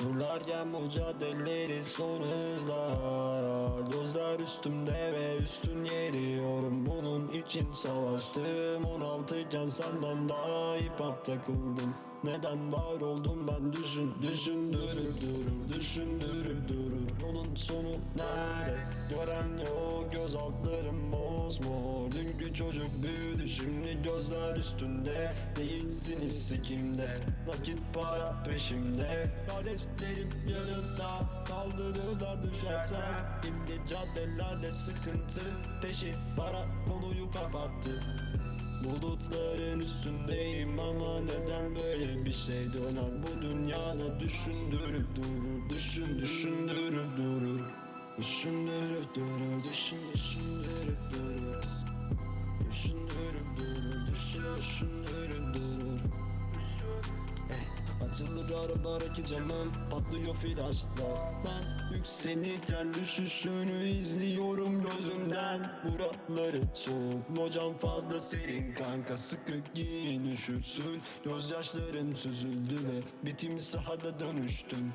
Turlarken mücadeleleri son hızla Gözler üstümde ve üstün yeriyorum Bunun için savaştım. 16 iken senden daha hip hop takıldım. Neden var oldum ben düşün Düşündürüp durur Düşündürüp durur. Yolun sonu nerede? Gören yok göz altlarım mosmor Dünkü çocuk büyüdü şimdi gözler üstünde. Değilsiniz sikimde Nakit para peşimde. Kardeşlerim yanımda Kaldırırlar düşersem. Şimdi caddelerde sıkıntı Peşi. Para konuyu kapattı Bulutların üstündeyim ama neden böyle bir şey döner? Bu dünyada düşündürüp durur Düşün düşündürüp durur. Düşündürüp durur Düşün düşündürüp durur. Düşündürüp Açılır ara ara ki camım Patlıyor flaşlar. Ben yükselirken düşüşünü izliyorum gözümden. Buraları soğuk Locam fazla serin. Kanka Sıkı giyin üşütsün. Gözyaşlarım süzüldü ve Bitim sahada dönüştüm.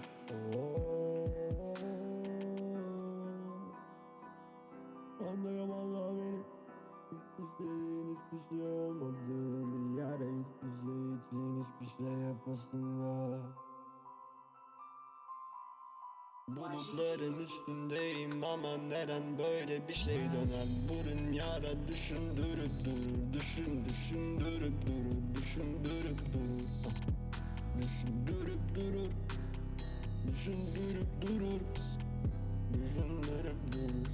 Anlıyorum Allah benim İstediğin hiçbir şey olmadı Bulutların üstündeyim ama neren böyle bir şey döner? Burun yara düşündürüp durur Düşün düşündürüp durur Düşündürüp durur. Düşündürüp durur Düşündürüp durur Düşündürüp durur.